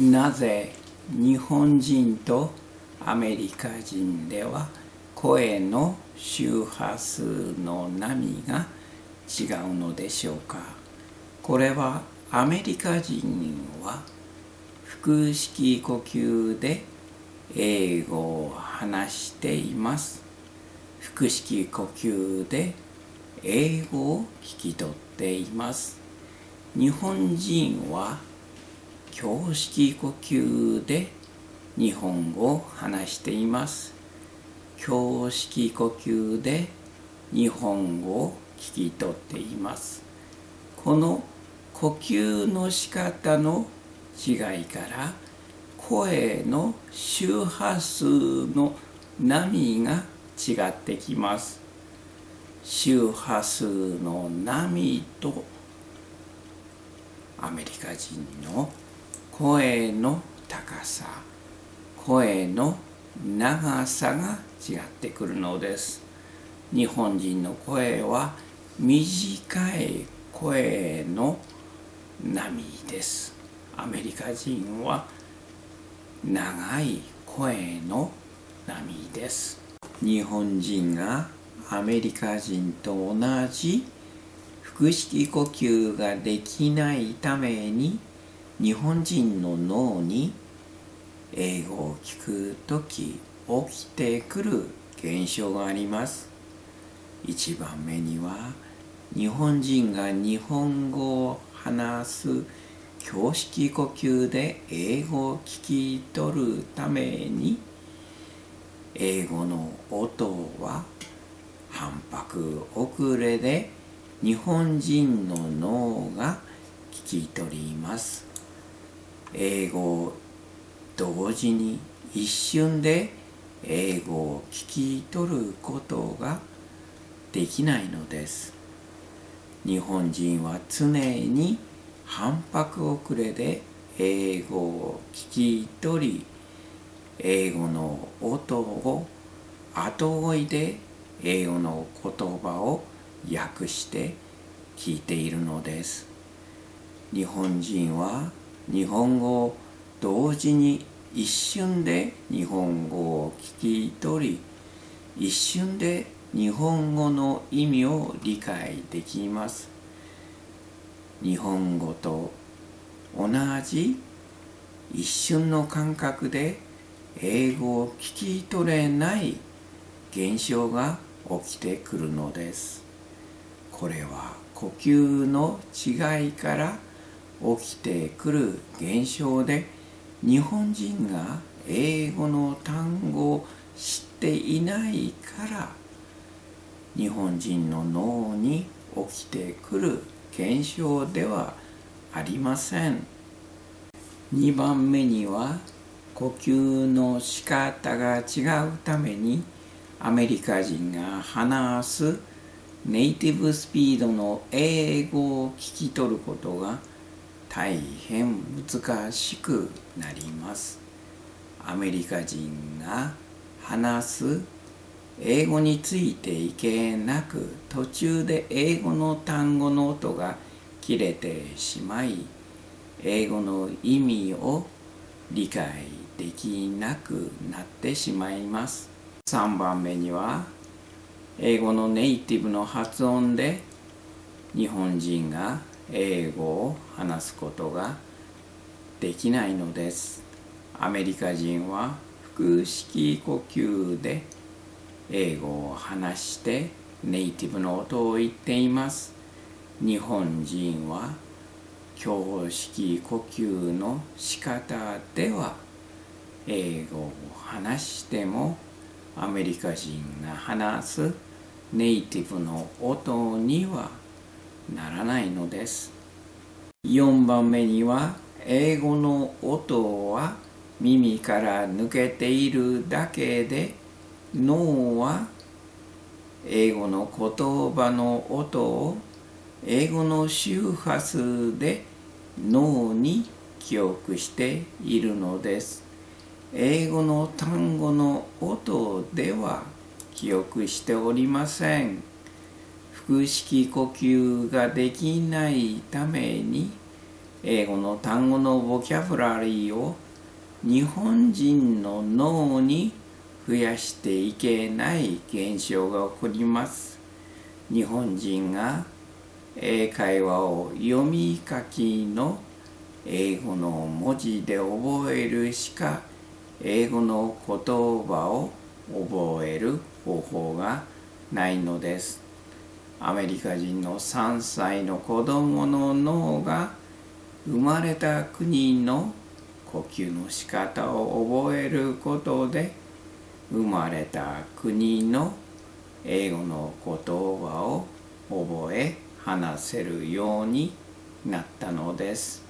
なぜ日本人とアメリカ人では声の周波数の波が違うのでしょうか？これはアメリカ人は腹式呼吸で英語を話しています。腹式呼吸で英語を聞き取っています。日本人は胸式呼吸で日本語を話しています。胸式呼吸で日本語を聞き取っています。この呼吸の仕方の違いから声の周波数の波が違ってきます。周波数の波とアメリカ人の声の高さ声の長さが違ってくるのです。日本人の声は短い声の波です。アメリカ人は長い声の波です。日本人がアメリカ人と同じ腹式呼吸ができないために日本人の脳に英語を聞くとき起きてくる現象があります。一番目には日本人が日本語を話す胸式呼吸で英語を聞き取るために。英語の音は反拍遅れで日本人の脳が聞き取ります。英語を同時に一瞬で英語を聞き取ることができないのです。日本人は常に反拍遅れで英語を聞き取り英語の音を後追いで英語の言葉を訳して聞いているのです。日本人は日本語を同時に一瞬で日本語を聞き取り一瞬で日本語の意味を理解できます。日本語と同じ一瞬の感覚で英語を聞き取れない現象が起きてくるのです。これは呼吸の違いから起きてくる現象で日本人が英語の単語を知っていないから日本人の脳に起きてくる現象ではありません。2番目には呼吸の仕方が違うためにアメリカ人が話すネイティブスピードの英語を聞き取ることが大変難しくなります。アメリカ人が話す英語についていけなく途中で英語の単語の音が切れてしまい英語の意味を理解できなくなってしまいます。3番目には英語のネイティブの発音で日本人が英語を話すことができないのです。アメリカ人は腹式呼吸で英語を話してネイティブの音を言っています。日本人は胸式呼吸の仕方では英語を話してもアメリカ人が話すネイティブの音にはならないのです。4番目には英語の音は耳から抜けているだけで脳は英語の言葉の音を英語の周波数で脳に記憶しているのです。英語の単語の音では記憶しておりません。腹式呼吸ができないために英語の単語のボキャブラリーを日本人の脳に増やしていけない現象が起こります。日本人が英会話を読み書きの英語の文字で覚えるしか英語の言葉を覚える方法がないのです。アメリカ人の3歳の子供の脳が生まれた国の呼吸の仕方を覚えることで生まれた国の英語の言葉を覚え話せるようになったのです。